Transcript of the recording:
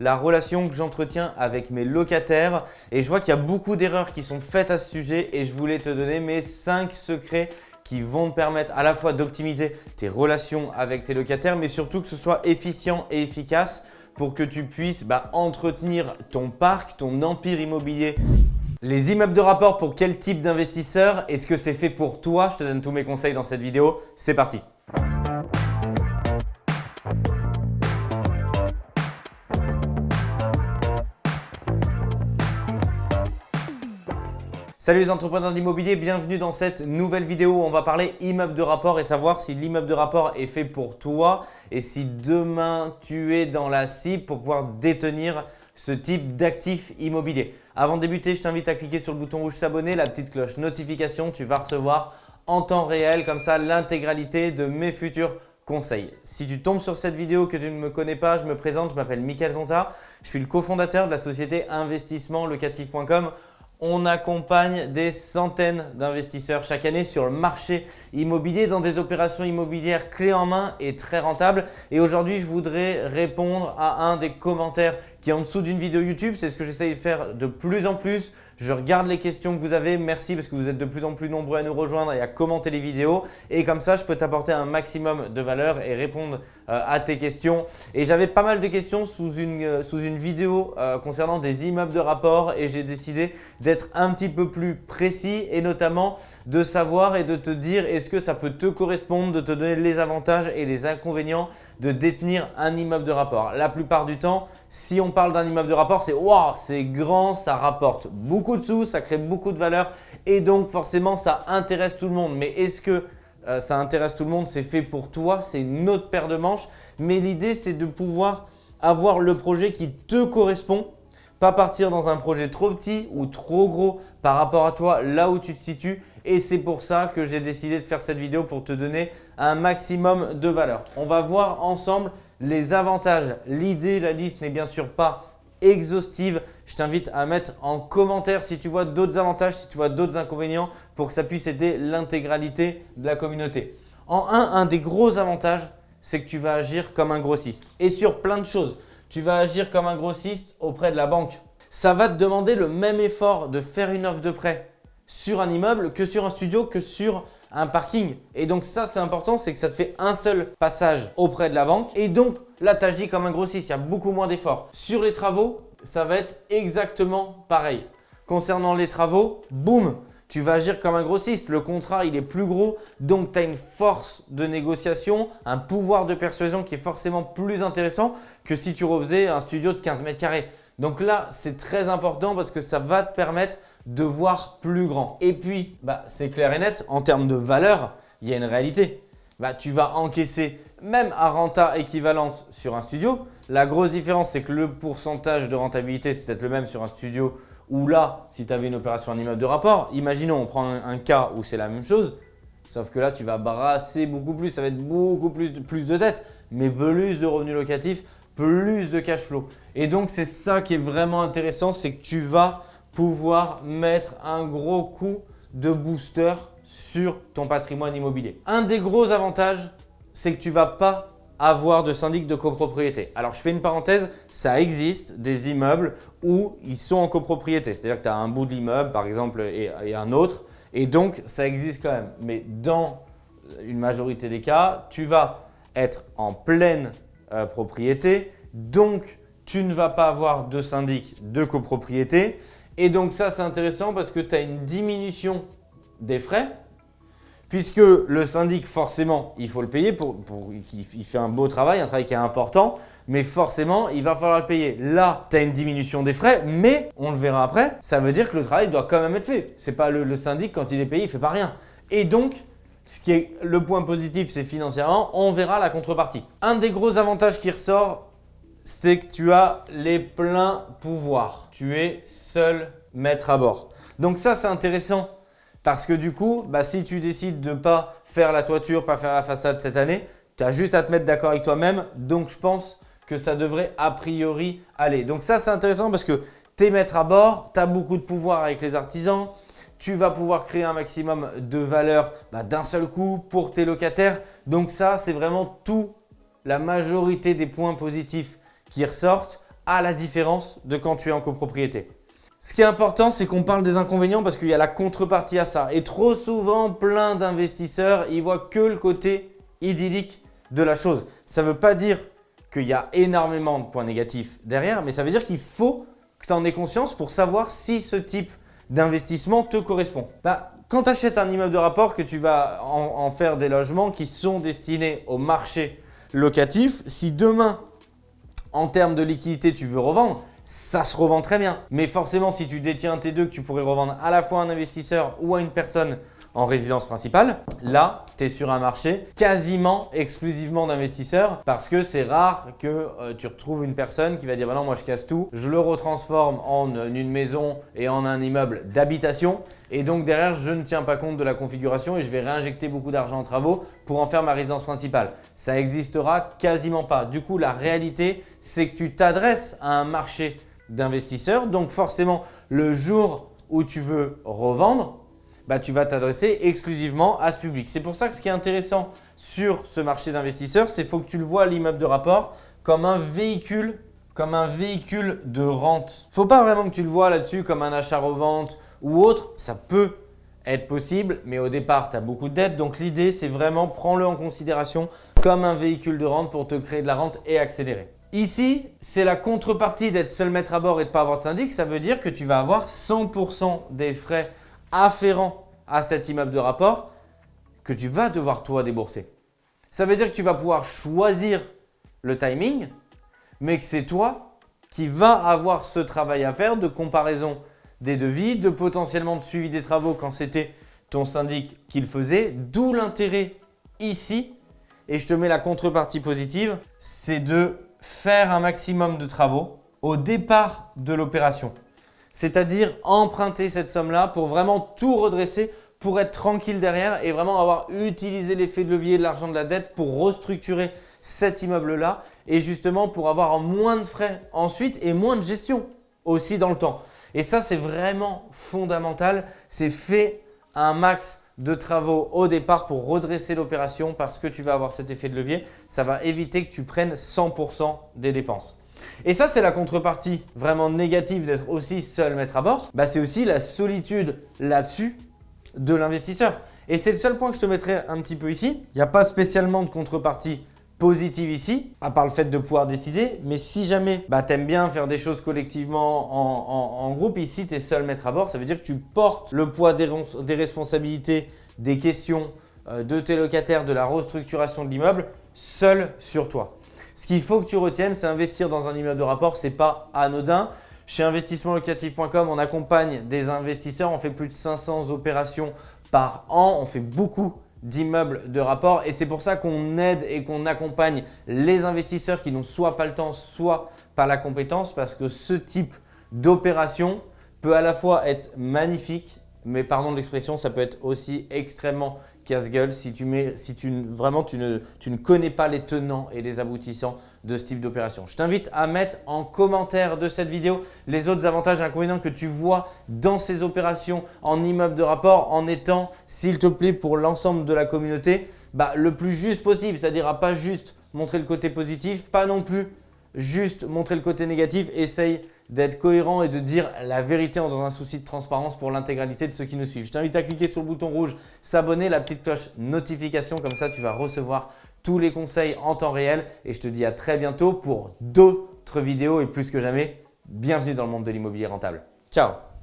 la relation que j'entretiens avec mes locataires et je vois qu'il y a beaucoup d'erreurs qui sont faites à ce sujet et je voulais te donner mes 5 secrets qui vont te permettre à la fois d'optimiser tes relations avec tes locataires mais surtout que ce soit efficient et efficace pour que tu puisses bah, entretenir ton parc, ton empire immobilier. Les immeubles de rapport pour quel type d'investisseur Est-ce que c'est fait pour toi? Je te donne tous mes conseils dans cette vidéo. C'est parti Salut les entrepreneurs d'immobilier, bienvenue dans cette nouvelle vidéo où on va parler immeuble de rapport et savoir si l'immeuble de rapport est fait pour toi et si demain tu es dans la cible pour pouvoir détenir ce type d'actif immobilier. Avant de débuter, je t'invite à cliquer sur le bouton rouge s'abonner, la petite cloche notification, tu vas recevoir en temps réel comme ça l'intégralité de mes futurs conseils. Si tu tombes sur cette vidéo que tu ne me connais pas, je me présente, je m'appelle Mickaël Zonta, je suis le cofondateur de la société investissementlocatif.com on accompagne des centaines d'investisseurs chaque année sur le marché immobilier dans des opérations immobilières clés en main et très rentables. Et aujourd'hui, je voudrais répondre à un des commentaires qui est en dessous d'une vidéo YouTube. C'est ce que j'essaye de faire de plus en plus. Je regarde les questions que vous avez. Merci parce que vous êtes de plus en plus nombreux à nous rejoindre et à commenter les vidéos. Et comme ça, je peux t'apporter un maximum de valeur et répondre euh, à tes questions. Et j'avais pas mal de questions sous une, euh, vidéo euh, concernant des immeubles de rapport et j'ai décidé d'être un petit peu plus précis et notamment de savoir et de te dire est-ce que ça peut te correspondre, de te donner les avantages et les inconvénients de détenir un immeuble de rapport. La plupart du temps, si on parle d'un immeuble de rapport, c'est wow, c'est grand, ça rapporte beaucoup de sous, ça crée beaucoup de valeur et donc forcément ça intéresse tout le monde. Mais est-ce que euh, ça intéresse tout le monde C'est fait pour toi, c'est une autre paire de manches. Mais l'idée c'est de pouvoir avoir le projet qui te correspond pas partir dans un projet trop petit ou trop gros par rapport à toi, là où tu te situes. Et c'est pour ça que j'ai décidé de faire cette vidéo pour te donner un maximum de valeur. On va voir ensemble les avantages. L'idée, la liste n'est bien sûr pas exhaustive. Je t'invite à mettre en commentaire si tu vois d'autres avantages, si tu vois d'autres inconvénients pour que ça puisse aider l'intégralité de la communauté. En un, un des gros avantages, c'est que tu vas agir comme un grossiste et sur plein de choses. Tu vas agir comme un grossiste auprès de la banque. Ça va te demander le même effort de faire une offre de prêt sur un immeuble que sur un studio, que sur un parking. Et donc ça, c'est important, c'est que ça te fait un seul passage auprès de la banque. Et donc là, tu agis comme un grossiste, il y a beaucoup moins d'efforts. Sur les travaux, ça va être exactement pareil. Concernant les travaux, boum, tu vas agir comme un grossiste. Le contrat, il est plus gros, donc tu as une force de négociation, un pouvoir de persuasion qui est forcément plus intéressant que si tu refaisais un studio de 15 mètres carrés. Donc là, c'est très important parce que ça va te permettre de voir plus grand. Et puis, bah, c'est clair et net, en termes de valeur, il y a une réalité. Bah, tu vas encaisser même à renta équivalente sur un studio. La grosse différence, c'est que le pourcentage de rentabilité, c'est peut-être le même sur un studio ou là, si tu avais une opération en immeuble de rapport, imaginons, on prend un, cas où c'est la même chose, sauf que là, tu vas brasser beaucoup plus, ça va être beaucoup plus, plus de dettes, mais plus de revenus locatifs, plus de cash flow. Et donc, c'est ça qui est vraiment intéressant, c'est que tu vas pouvoir mettre un gros coup de booster sur ton patrimoine immobilier. Un des gros avantages, c'est que tu ne vas pas avoir de syndic de copropriété. Alors, je fais une parenthèse, ça existe des immeubles où ils sont en copropriété. C'est-à-dire que tu as un bout de l'immeuble, par exemple, et, un autre. Et donc, ça existe quand même. Mais dans une majorité des cas, tu vas être en pleine euh, propriété. Donc, tu ne vas pas avoir de syndic de copropriété. Et donc, ça, c'est intéressant parce que tu as une diminution des frais puisque le syndic, forcément, il faut le payer, pour, il fait un beau travail, un travail qui est important, mais forcément, il va falloir le payer. Là, tu as une diminution des frais, mais on le verra après, ça veut dire que le travail doit quand même être fait. Ce n'est pas le, syndic, quand il est payé, il fait pas rien. Et donc, ce qui est le point positif, c'est financièrement, on verra la contrepartie. Un des gros avantages qui ressort, c'est que tu as les pleins pouvoirs. Tu es seul maître à bord. Donc ça, c'est intéressant parce que du coup, bah, si tu décides de ne pas faire la toiture, pas faire la façade cette année, tu as juste à te mettre d'accord avec toi-même. Donc, je pense que ça devrait a priori aller. Donc ça, c'est intéressant parce que tu es maître à bord, tu as beaucoup de pouvoir avec les artisans, tu vas pouvoir créer un maximum de valeur bah, d'un seul coup pour tes locataires. Donc ça, c'est vraiment tout, la majorité des points positifs qui ressortent à la différence de quand tu es en copropriété. Ce qui est important, c'est qu'on parle des inconvénients parce qu'il y a la contrepartie à ça. Et trop souvent, plein d'investisseurs, ils voient que le côté idyllique de la chose. Ça ne veut pas dire qu'il y a énormément de points négatifs derrière, mais ça veut dire qu'il faut que tu en aies conscience pour savoir si ce type d'investissement te correspond. Bah, quand tu achètes un immeuble de rapport, que tu vas en, faire des logements qui sont destinés au marché locatif, si demain, en termes de liquidité, tu veux revendre, ça se revend très bien. Mais forcément, si tu détiens un T2 que tu pourrais revendre à la fois à un investisseur ou à une personne en résidence principale, là, tu es sur un marché quasiment exclusivement d'investisseurs parce que c'est rare que euh, tu retrouves une personne qui va dire bah non, moi je casse tout, je le retransforme en une maison et en un immeuble d'habitation et donc derrière, je ne tiens pas compte de la configuration et je vais réinjecter beaucoup d'argent en travaux pour en faire ma résidence principale. Ça n'existera quasiment pas. Du coup, la réalité, c'est que tu t'adresses à un marché d'investisseurs. Donc forcément, le jour où tu veux revendre, bah, tu vas t'adresser exclusivement à ce public. C'est pour ça que ce qui est intéressant sur ce marché d'investisseurs, c'est faut que tu le vois l'immeuble de rapport comme un véhicule comme un véhicule de rente. Faut pas vraiment que tu le vois là-dessus comme un achat-revente ou autre. Ça peut être possible, mais au départ, tu as beaucoup de dettes. Donc l'idée, c'est vraiment prends-le en considération comme un véhicule de rente pour te créer de la rente et accélérer. Ici, c'est la contrepartie d'être seul maître à bord et de ne pas avoir de syndic. Ça veut dire que tu vas avoir 100% des frais afférents à cet immeuble de rapport que tu vas devoir toi débourser. Ça veut dire que tu vas pouvoir choisir le timing, mais que c'est toi qui vas avoir ce travail à faire de comparaison des devis, de potentiellement de suivi des travaux quand c'était ton syndic qui le faisait. D'où l'intérêt ici, et je te mets la contrepartie positive, c'est de faire un maximum de travaux au départ de l'opération. C'est-à-dire emprunter cette somme-là pour vraiment tout redresser, pour être tranquille derrière et vraiment avoir utilisé l'effet de levier de l'argent de la dette pour restructurer cet immeuble-là et justement pour avoir moins de frais ensuite et moins de gestion aussi dans le temps. Et ça, c'est vraiment fondamental. C'est fait un max de travaux au départ pour redresser l'opération parce que tu vas avoir cet effet de levier. Ça va éviter que tu prennes 100% des dépenses. Et ça, c'est la contrepartie vraiment négative d'être aussi seul maître à bord. Bah, c'est aussi la solitude là-dessus de l'investisseur. Et c'est le seul point que je te mettrai un petit peu ici. Il n'y a pas spécialement de contrepartie positive ici, à part le fait de pouvoir décider. Mais si jamais bah, tu aimes bien faire des choses collectivement en, groupe, ici tu es seul maître à bord. Ça veut dire que tu portes le poids des, responsabilités, des questions euh, de tes locataires, de la restructuration de l'immeuble, seul sur toi. Ce qu'il faut que tu retiennes, c'est investir dans un immeuble de rapport, ce n'est pas anodin. Chez investissementlocatif.com, on accompagne des investisseurs, on fait plus de 500 opérations par an, on fait beaucoup d'immeubles de rapport. Et c'est pour ça qu'on aide et qu'on accompagne les investisseurs qui n'ont soit pas le temps, soit pas la compétence parce que ce type d'opération peut à la fois être magnifique, mais pardon de l'expression, ça peut être aussi extrêmement casse-gueule si, tu mets, si tu, vraiment tu ne, tu ne connais pas les tenants et les aboutissants de ce type d'opération. Je t'invite à mettre en commentaire de cette vidéo les autres avantages et inconvénients que tu vois dans ces opérations en immeuble de rapport en étant, s'il te plaît, pour l'ensemble de la communauté, bah, le plus juste possible. C'est-à-dire à pas juste montrer le côté positif, pas non plus juste montrer le côté négatif. Essaye d'être cohérent et de dire la vérité dans un souci de transparence pour l'intégralité de ceux qui nous suivent. Je t'invite à cliquer sur le bouton rouge, s'abonner, la petite cloche notification, comme ça tu vas recevoir tous les conseils en temps réel et je te dis à très bientôt pour d'autres vidéos et plus que jamais, bienvenue dans le monde de l'immobilier rentable. Ciao